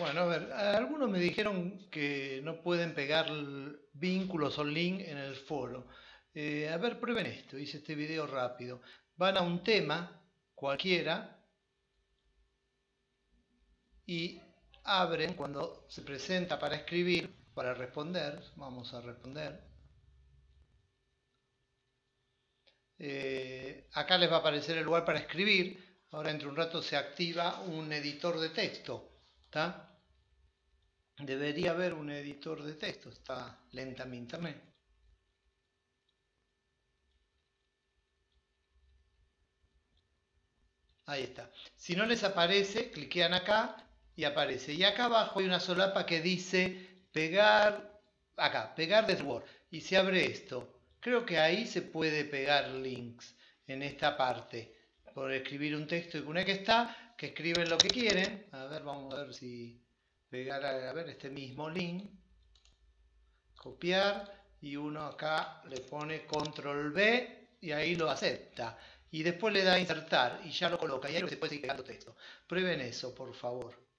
Bueno, a ver, algunos me dijeron que no pueden pegar vínculos o link en el foro. Eh, a ver, prueben esto, hice este video rápido. Van a un tema, cualquiera, y abren cuando se presenta para escribir, para responder, vamos a responder. Eh, acá les va a aparecer el lugar para escribir, ahora entre un rato se activa un editor de texto. Debería haber un editor de texto, está lentamente también. Ahí está. Si no les aparece, cliquean acá y aparece. Y acá abajo hay una solapa que dice pegar, acá, pegar de Word. Y se abre esto. Creo que ahí se puede pegar links en esta parte. Por escribir un texto y una que está, que escriben lo que quieren. A ver, vamos a ver si pegar a, ver este mismo link, copiar y uno acá le pone control B y ahí lo acepta. Y después le da insertar y ya lo coloca y ahí se puede seguir pegando texto. Prueben eso, por favor.